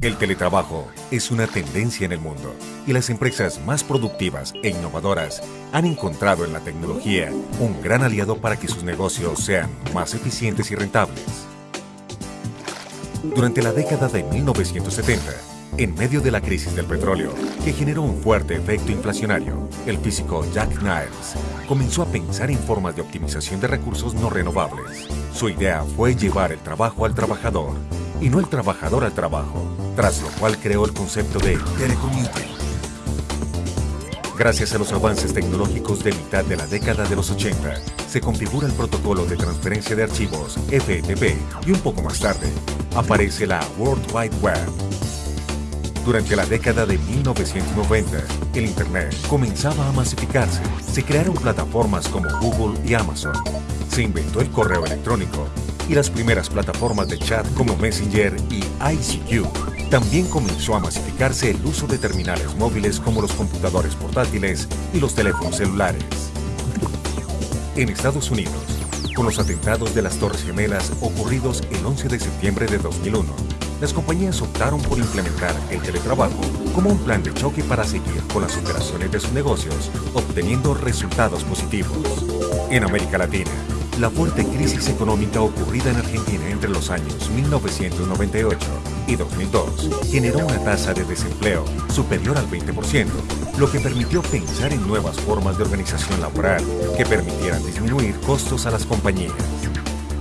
El teletrabajo es una tendencia en el mundo y las empresas más productivas e innovadoras han encontrado en la tecnología un gran aliado para que sus negocios sean más eficientes y rentables. Durante la década de 1970, en medio de la crisis del petróleo, que generó un fuerte efecto inflacionario, el físico Jack Niles comenzó a pensar en formas de optimización de recursos no renovables. Su idea fue llevar el trabajo al trabajador y no el trabajador al trabajo, tras lo cual creó el concepto de. Gracias a los avances tecnológicos de mitad de la década de los 80, se configura el protocolo de transferencia de archivos FTP y un poco más tarde aparece la World Wide Web. Durante la década de 1990, el Internet comenzaba a masificarse. Se crearon plataformas como Google y Amazon. Se inventó el correo electrónico y las primeras plataformas de chat como Messenger y ICQ. También comenzó a masificarse el uso de terminales móviles como los computadores portátiles y los teléfonos celulares. En Estados Unidos, con los atentados de las Torres Gemelas ocurridos el 11 de septiembre de 2001, las compañías optaron por implementar el teletrabajo como un plan de choque para seguir con las operaciones de sus negocios, obteniendo resultados positivos. En América Latina, la fuerte crisis económica ocurrida en Argentina entre los años 1998 y 2002 generó una tasa de desempleo superior al 20%, lo que permitió pensar en nuevas formas de organización laboral que permitieran disminuir costos a las compañías.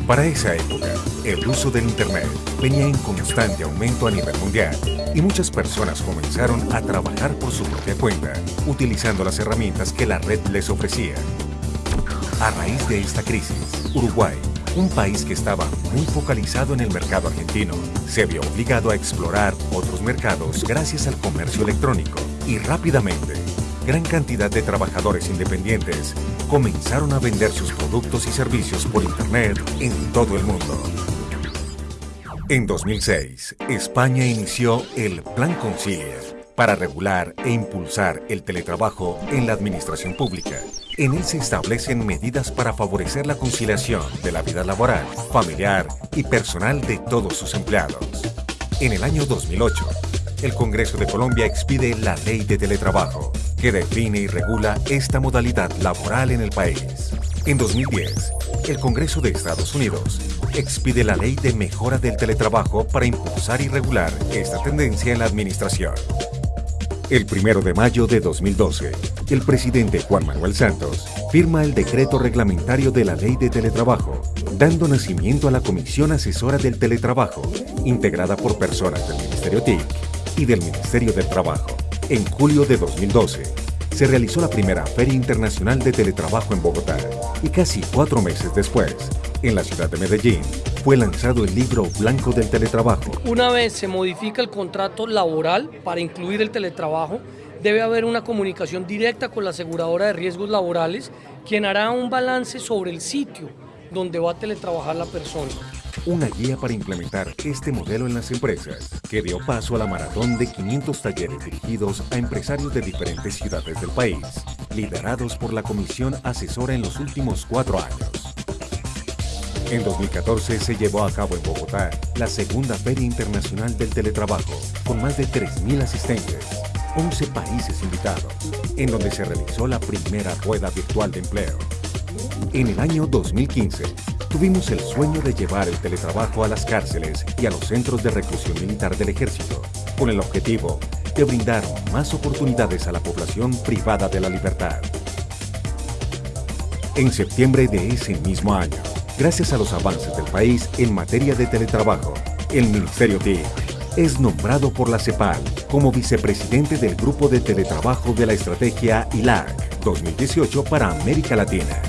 Para esa época, el uso del Internet venía en constante aumento a nivel mundial y muchas personas comenzaron a trabajar por su propia cuenta, utilizando las herramientas que la red les ofrecía. A raíz de esta crisis, Uruguay, un país que estaba muy focalizado en el mercado argentino, se vio obligado a explorar otros mercados gracias al comercio electrónico y rápidamente, gran cantidad de trabajadores independientes comenzaron a vender sus productos y servicios por Internet en todo el mundo. En 2006, España inició el Plan Concilia para regular e impulsar el teletrabajo en la administración pública en él se establecen medidas para favorecer la conciliación de la vida laboral, familiar y personal de todos sus empleados. En el año 2008, el Congreso de Colombia expide la Ley de Teletrabajo, que define y regula esta modalidad laboral en el país. En 2010, el Congreso de Estados Unidos expide la Ley de Mejora del Teletrabajo para impulsar y regular esta tendencia en la administración. El 1 de mayo de 2012, el presidente Juan Manuel Santos firma el decreto reglamentario de la Ley de Teletrabajo, dando nacimiento a la Comisión Asesora del Teletrabajo, integrada por personas del Ministerio TIC y del Ministerio del Trabajo. En julio de 2012, se realizó la primera Feria Internacional de Teletrabajo en Bogotá y casi cuatro meses después, en la ciudad de Medellín, fue lanzado el libro blanco del teletrabajo. Una vez se modifica el contrato laboral para incluir el teletrabajo, debe haber una comunicación directa con la aseguradora de riesgos laborales, quien hará un balance sobre el sitio donde va a teletrabajar la persona. Una guía para implementar este modelo en las empresas, que dio paso a la maratón de 500 talleres dirigidos a empresarios de diferentes ciudades del país, liderados por la Comisión Asesora en los últimos cuatro años. En 2014 se llevó a cabo en Bogotá la segunda Feria Internacional del Teletrabajo, con más de 3.000 asistentes, 11 países invitados, en donde se realizó la primera rueda virtual de empleo. En el año 2015, tuvimos el sueño de llevar el teletrabajo a las cárceles y a los centros de reclusión militar del ejército, con el objetivo de brindar más oportunidades a la población privada de la libertad. En septiembre de ese mismo año, Gracias a los avances del país en materia de teletrabajo, el Ministerio TIC es nombrado por la CEPAL como vicepresidente del Grupo de Teletrabajo de la Estrategia ILAC 2018 para América Latina.